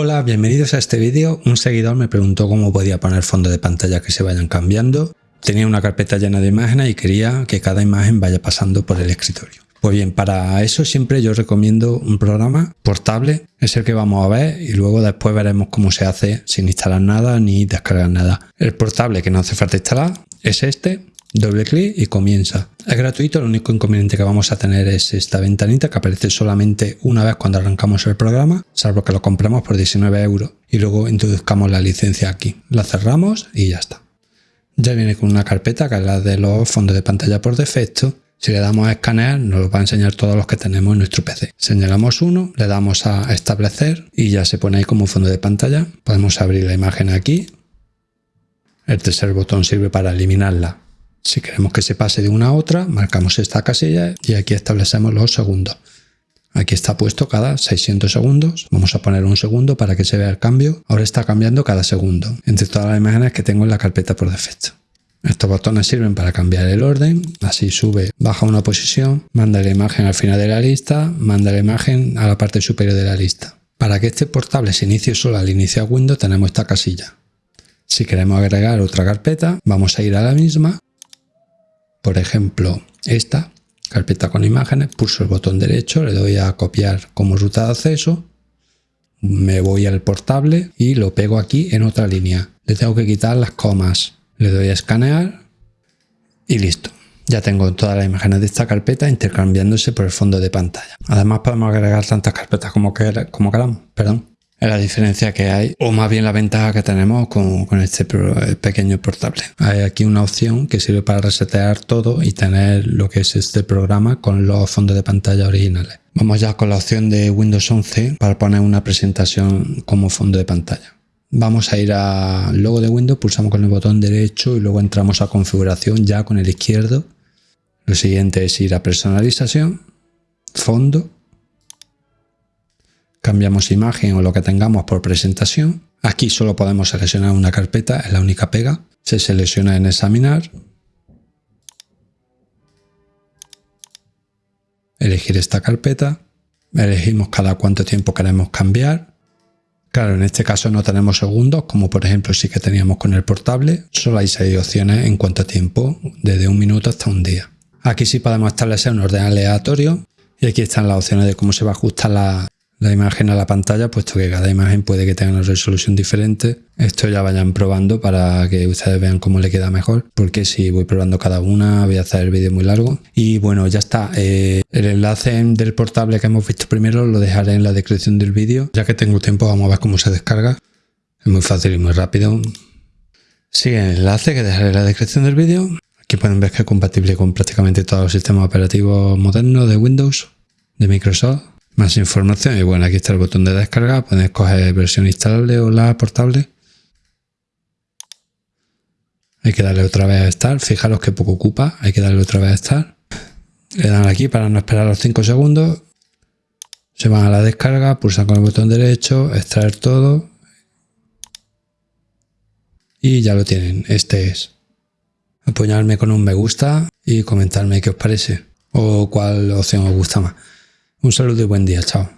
Hola, bienvenidos a este vídeo. Un seguidor me preguntó cómo podía poner fondos de pantalla que se vayan cambiando. Tenía una carpeta llena de imágenes y quería que cada imagen vaya pasando por el escritorio. Pues bien, para eso siempre yo recomiendo un programa portable, es el que vamos a ver y luego después veremos cómo se hace sin instalar nada ni descargar nada. El portable que no hace falta instalar es este, doble clic y comienza. Es gratuito, el único inconveniente que vamos a tener es esta ventanita que aparece solamente una vez cuando arrancamos el programa, salvo que lo compremos por 19 euros y luego introduzcamos la licencia aquí. La cerramos y ya está. Ya viene con una carpeta que es la de los fondos de pantalla por defecto si le damos a escanear, nos va a enseñar todos los que tenemos en nuestro PC. Señalamos uno, le damos a establecer y ya se pone ahí como fondo de pantalla. Podemos abrir la imagen aquí. El tercer botón sirve para eliminarla. Si queremos que se pase de una a otra, marcamos esta casilla y aquí establecemos los segundos. Aquí está puesto cada 600 segundos. Vamos a poner un segundo para que se vea el cambio. Ahora está cambiando cada segundo entre todas las imágenes que tengo en la carpeta por defecto. Estos botones sirven para cambiar el orden, así sube, baja una posición, manda la imagen al final de la lista, manda la imagen a la parte superior de la lista. Para que este portable se inicie solo al iniciar Windows tenemos esta casilla. Si queremos agregar otra carpeta, vamos a ir a la misma, por ejemplo esta, carpeta con imágenes, pulso el botón derecho, le doy a copiar como ruta de acceso, me voy al portable y lo pego aquí en otra línea. Le tengo que quitar las comas le doy a escanear y listo. Ya tengo todas las imágenes de esta carpeta intercambiándose por el fondo de pantalla. Además podemos agregar tantas carpetas como, como queramos. Perdón. La diferencia que hay, o más bien la ventaja que tenemos con, con este pequeño portable. Hay aquí una opción que sirve para resetear todo y tener lo que es este programa con los fondos de pantalla originales. Vamos ya con la opción de Windows 11 para poner una presentación como fondo de pantalla. Vamos a ir al logo de Windows, pulsamos con el botón derecho y luego entramos a configuración ya con el izquierdo. Lo siguiente es ir a personalización, fondo, cambiamos imagen o lo que tengamos por presentación. Aquí solo podemos seleccionar una carpeta, es la única pega. Se selecciona en examinar. Elegir esta carpeta. Elegimos cada cuánto tiempo queremos cambiar. Claro, en este caso no tenemos segundos, como por ejemplo sí que teníamos con el portable. Solo hay seis opciones en cuanto a tiempo, desde un minuto hasta un día. Aquí sí podemos establecer un orden aleatorio y aquí están las opciones de cómo se va a ajustar la, la imagen a la pantalla, puesto que cada imagen puede que tenga una resolución diferente. Esto ya vayan probando para que ustedes vean cómo le queda mejor, porque si voy probando cada una voy a hacer el vídeo muy largo. Y bueno, ya está. Eh, el enlace del portable que hemos visto primero lo dejaré en la descripción del vídeo. Ya que tengo tiempo vamos a ver cómo se descarga. Es muy fácil y muy rápido. Sigue el enlace que dejaré en la descripción del vídeo. Aquí pueden ver que es compatible con prácticamente todos los sistemas operativos modernos de Windows, de Microsoft más información. Y bueno aquí está el botón de descarga. Pueden escoger versión instalable o la portable. Hay que darle otra vez a estar. Fijaros que poco ocupa. Hay que darle otra vez a estar. Le dan aquí para no esperar los 5 segundos. Se van a la descarga. Pulsan con el botón derecho. Extraer todo. Y ya lo tienen. Este es. Apoyarme con un me gusta y comentarme qué os parece. O cuál opción os gusta más un saludo y buen día, chao.